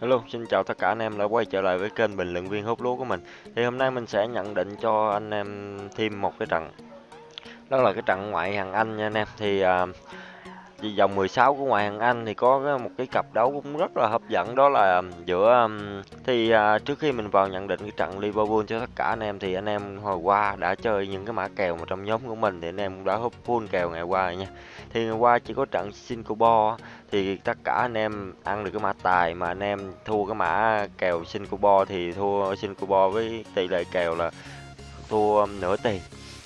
Hello, xin chào tất cả anh em đã quay trở lại với kênh bình luận viên hút lúa của mình. Thì hôm nay mình sẽ nhận định cho anh em thêm một cái trận. Đó là cái trận ngoại hạng Anh nha anh em. Thì à, vì vòng 16 của ngoại hạng Anh thì có một cái cặp đấu cũng rất là hấp dẫn, đó là um, giữa um, thì à, trước khi mình vào nhận định cái trận Liverpool cho tất cả anh em thì anh em hồi qua đã chơi những cái mã kèo mà trong nhóm của mình thì anh em cũng đã hấp full kèo ngày qua rồi nha. Thì ngày qua chỉ có trận Singapore thì tất cả anh em ăn được cái mã tài mà anh em thua cái mã kèo Singapore thì thua Singapore với tỷ lệ kèo là thua um, nửa tiền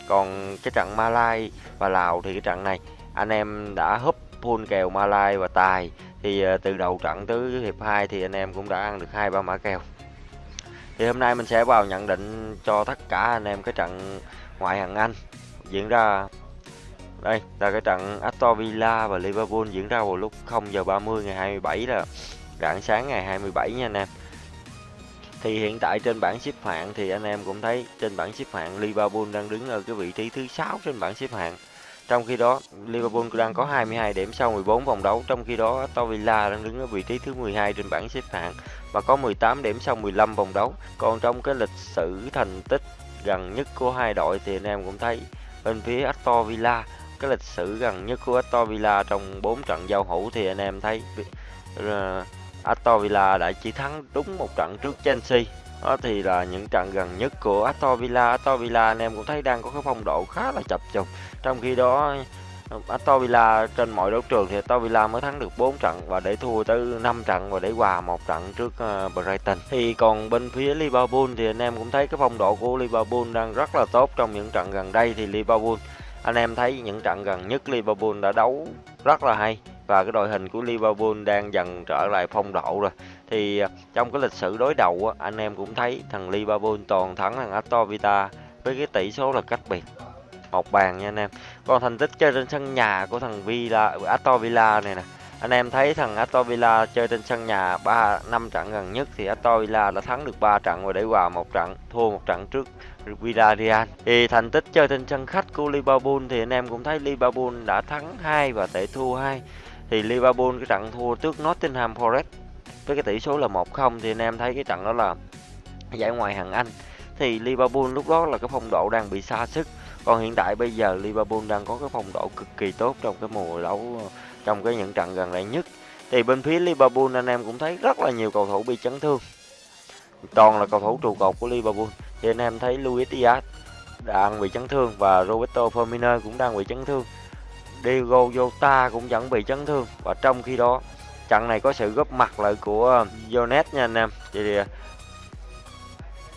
còn cái trận Malai và Lào thì cái trận này anh em đã húp full kèo Malai và tài thì ờ, từ đầu trận tới hiệp 2 thì anh em cũng đã ăn được hai, ba mã kèo thì hôm nay mình sẽ vào nhận định cho tất cả anh em cái trận ngoại hạng Anh diễn ra đây, là cái trận Aston Villa và Liverpool diễn ra vào lúc 0 giờ 30 ngày 27 là rạng sáng ngày 27 nha anh em. Thì hiện tại trên bảng xếp hạng thì anh em cũng thấy trên bảng xếp hạng Liverpool đang đứng ở cái vị trí thứ 6 trên bảng xếp hạng. Trong khi đó Liverpool đang có 22 điểm sau 14 vòng đấu, trong khi đó Aston Villa đang đứng ở vị trí thứ 12 trên bảng xếp hạng và có 18 điểm sau 15 vòng đấu. Còn trong cái lịch sử thành tích gần nhất của hai đội thì anh em cũng thấy bên phía Aston Villa cái lịch sử gần nhất của Aston Villa trong 4 trận giao hữu thì anh em thấy ờ, Aston Villa đã chỉ thắng đúng một trận trước Chelsea đó thì là những trận gần nhất của Aston Villa. Aston Villa anh em cũng thấy đang có cái phong độ khá là chập chùng trong khi đó, Aston Villa trên mọi đấu trường thì Aston Villa mới thắng được 4 trận và để thua tới 5 trận và để hòa một trận trước ờ, Brighton. Thì còn bên phía Liverpool thì anh em cũng thấy cái phong độ của Liverpool đang rất là tốt trong những trận gần đây. Thì Liverpool, anh em thấy những trận gần nhất Liverpool đã đấu rất là hay và cái đội hình của Liverpool đang dần trở lại phong độ rồi. Thì à, trong cái lịch sử đối đầu anh em cũng thấy thằng Liverpool toàn thắng thằng Aston Villa với cái tỷ số là cách biệt. Một bàn nha anh em. Còn thành tích chơi trên sân nhà của thằng Villa, Aston Villa này nè. Anh em thấy thằng Aston Villa chơi trên sân nhà ba, năm trận gần nhất thì Aston Villa đã thắng được 3 trận và để hòa một trận, thua một trận trước Villarreal. Thì thành tích chơi trên sân khách của Liverpool thì anh em cũng thấy Liverpool đã thắng 2 và tệ thua 2 thì Liverpool cái trận thua trước Nottingham Forest với cái tỷ số là 1-0 thì anh em thấy cái trận đó là giải ngoại hạng Anh. Thì Liverpool lúc đó là cái phong độ đang bị xa sức còn hiện tại bây giờ Liverpool đang có cái phong độ cực kỳ tốt trong cái mùa đấu, trong cái những trận gần đây nhất. Thì bên phía Liverpool anh em cũng thấy rất là nhiều cầu thủ bị chấn thương. Toàn là cầu thủ trụ cột của Liverpool. Thì anh em thấy Luis Diaz đang bị chấn thương và Roberto Firmino cũng đang bị chấn thương. Diego Jota cũng vẫn bị chấn thương và trong khi đó trận này có sự góp mặt lại của Jones nha anh em thì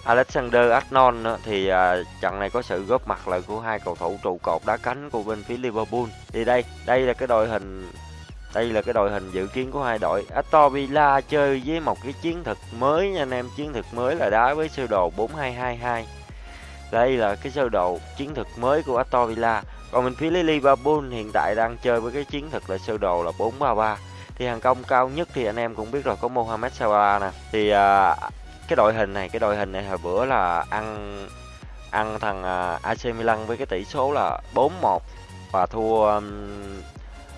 Alexander Arnold thì à, trận này có sự góp mặt lại của hai cầu thủ trụ cột đá cánh của bên phía Liverpool. Thì đây, đây là cái đội hình đây là cái đội hình dự kiến của hai đội. Aston Villa chơi với một cái chiến thuật mới nha anh em, chiến thuật mới là đá với sơ đồ 4222. Đây là cái sơ đồ chiến thuật mới của Aston Villa. Còn bên phía Liverpool hiện tại đang chơi với cái chiến thuật là sơ đồ là 433. Thì hàng công cao nhất thì anh em cũng biết rồi có Mohamed Salah nè. Thì à, cái đội hình này cái đội hình này hồi bữa là ăn ăn thằng à, uh, AC Milan với cái tỷ số là 4-1 và thua um,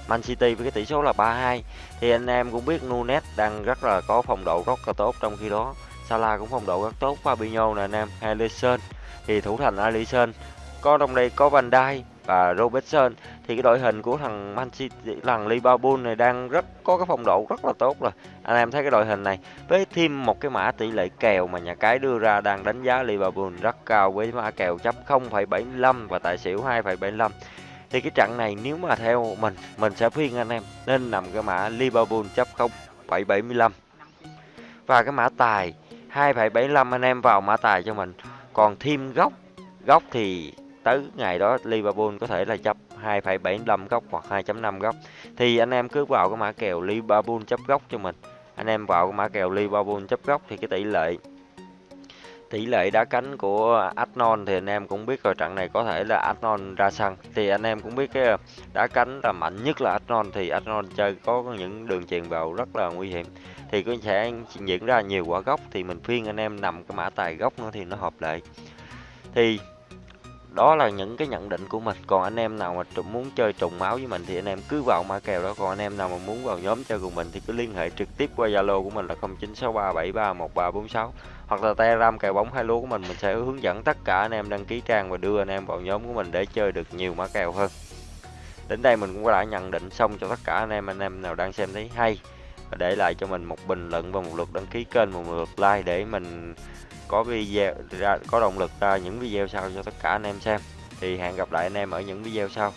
Man City với cái tỷ số là 3-2 thì anh em cũng biết Nunes đang rất là có phong độ rất là tốt trong khi đó. Salah cũng phong độ rất tốt. Fabinho nè anh em Alisson. Thì thủ thành Alisson. Có trong đây có Van Dijk và Robertson. Thì cái đội hình của thằng Man City thằng Liverpool này đang rất có cái phong độ rất là tốt rồi. Anh em thấy cái đội hình này với thêm một cái mã tỷ lệ kèo mà nhà cái đưa ra đang đánh giá Liverpool rất cao với mã kèo chấp 0,75 và tài xỉu 2,75 thì cái trận này nếu mà theo mình mình sẽ khuyên anh em nên nằm cái mã Liverpool chấp 0,75 và cái mã tài 2,75 anh em vào mã tài cho mình. Còn thêm góc góc thì tới ngày đó Liverpool có thể là chấp 2,75 góc hoặc 2.5 góc. Thì anh em cứ vào cái mã kèo Liverpool chấp góc cho mình. Anh em vào cái mã kèo Liverpool chấp góc thì cái tỷ lệ tỷ lệ đá cánh của Arnold thì anh em cũng biết rồi trận này có thể là Arnold ra sân. Thì anh em cũng biết cái đá cánh là mạnh nhất là Arnold thì Arnold chơi có những đường chuyền vào rất là nguy hiểm. Thì có sẽ diễn ra nhiều quả góc thì mình phiên anh em nằm cái mã tài góc nữa thì nó hợp lệ. Thì đó là những cái nhận định của mình. Còn anh em nào mà muốn chơi trùng máu với mình thì anh em cứ vào mã kèo đó. Còn anh em nào mà muốn vào nhóm chơi cùng mình thì cứ liên hệ trực tiếp qua zalo của mình là 0963731346 hoặc là telegram kèo bóng hai lúa của mình. Mình sẽ hướng dẫn tất cả anh em đăng ký trang và đưa anh em vào nhóm của mình để chơi được nhiều mã kèo hơn. Đến đây mình cũng đã nhận định xong cho tất cả anh em. Anh em nào đang xem thấy hay và để lại cho mình một bình luận và một lượt đăng ký kênh, một lượt like để mình có video ra, có động lực ra những video sau cho tất cả anh em xem. Thì hẹn gặp lại anh em ở những video sau.